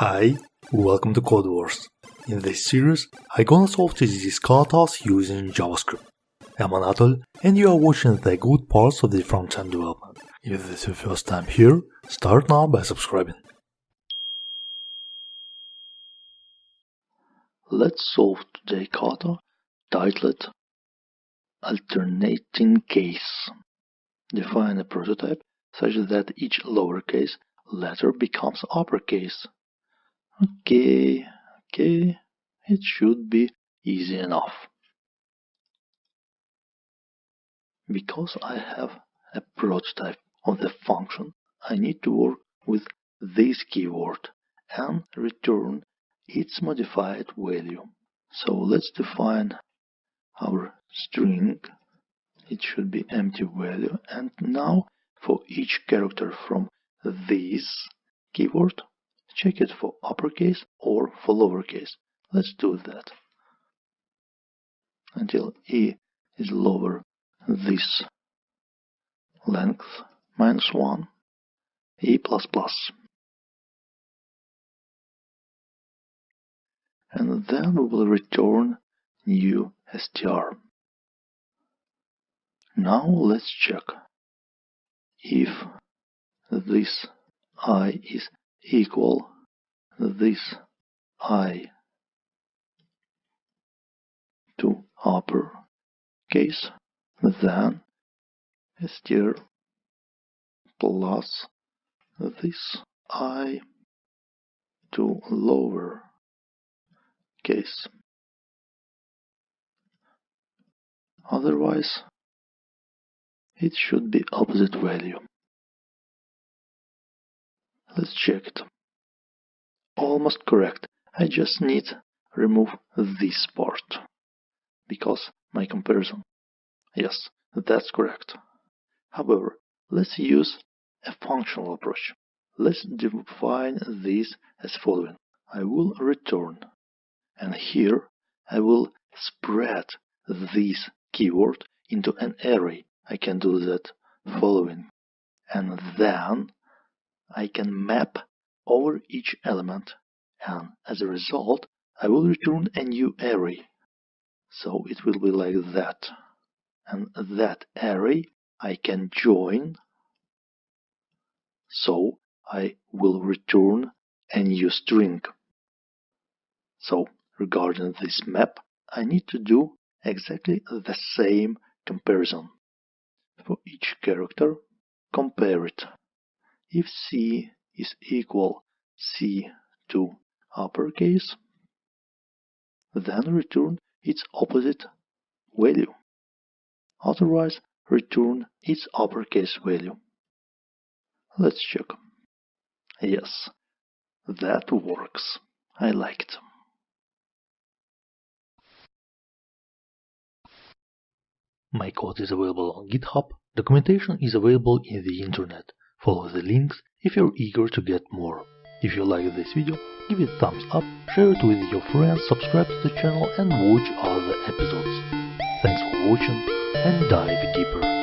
Hi, welcome to Codewars. In this series, I gonna solve TDD katas using JavaScript. I'm Anatol, and you are watching the good parts of the front-end development. If this is your first time here, start now by subscribing. Let's solve today's kata titled Alternating Case. Define a prototype such that each lowercase letter becomes uppercase. Okay, okay, it should be easy enough. Because I have a prototype of the function, I need to work with this keyword and return its modified value. So let's define our string. It should be empty value. And now for each character from this keyword, check it for uppercase or for lowercase. Let's do that. Until e is lower this length minus 1 e plus plus. And then we will return new str now let's check if this i is equal this i to upper case then str plus this i to lower case otherwise it should be opposite value Let's check it. Almost correct. I just need remove this part. Because my comparison. Yes, that's correct. However, let's use a functional approach. Let's define this as following. I will return. And here I will spread this keyword into an array. I can do that following. And then I can map over each element and as a result I will return a new array. So it will be like that. And that array I can join. So I will return a new string. So regarding this map, I need to do exactly the same comparison. For each character, compare it. If C is equal C to uppercase, then return its opposite value. Otherwise, return its uppercase value. Let's check. Yes, that works. I like it. My code is available on GitHub. Documentation is available in the internet. Follow the links if you're eager to get more. If you like this video, give it a thumbs up, share it with your friends, subscribe to the channel and watch other episodes. Thanks for watching and dive deeper.